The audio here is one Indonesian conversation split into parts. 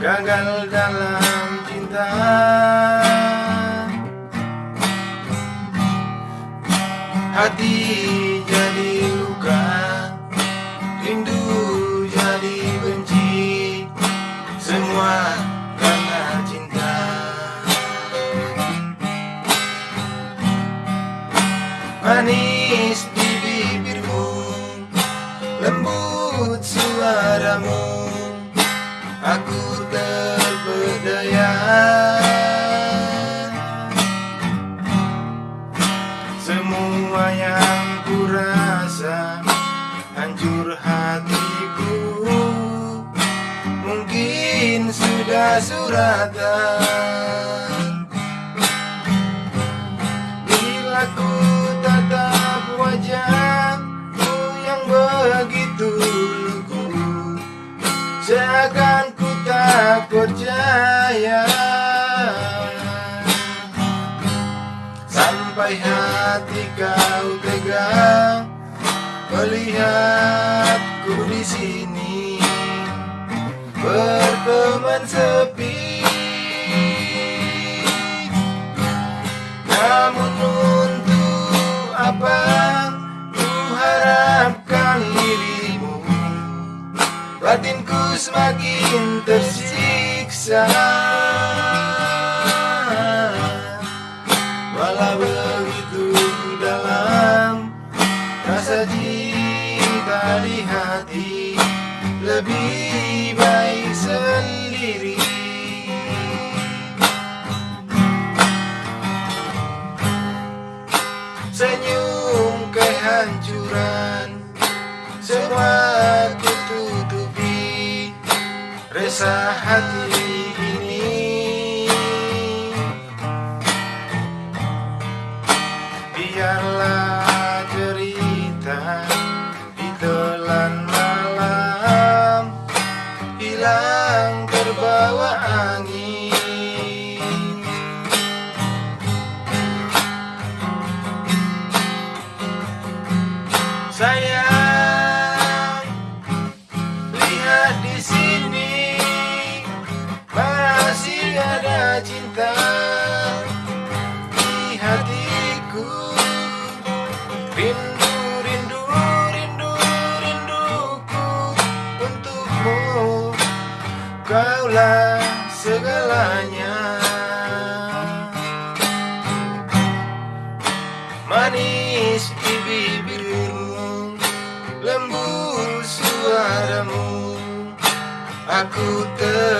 gagal dalam cinta. Hati jadi luka Rindu jadi benci. Semua karena cinta. Manis Aku terpedaya. Semua yang kurasa Hancur hatiku. Mungkin sudah suratan Seakan ku tak percaya. Sampai hati kau tegang Melihatku di sini. Berteman sepi tersiksa. Walau begitu dalam Rasa cinta di hati Lebih baik sendiri. Senyum kehancuran Resah hati ini. Biarlah cerita Ditelan cinta di hatiku. Rindu, rindu, rindu, rinduku untukmu. Kaulah segalanya. Manis di bibirmu Lembut suaramu Aku terpedaya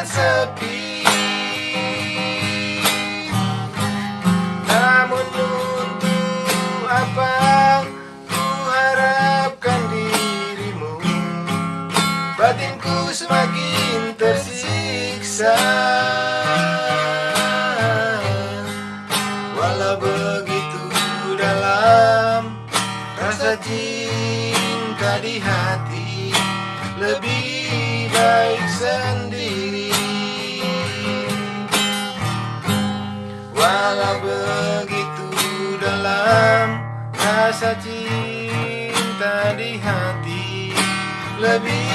Sepi. Namun untuk apa ku harapkan dirimu? Batinku semakin tersiksa. Walau begitu dalam rasa cinta di hati Lebih baik sendiri rasa cinta di hati Lebih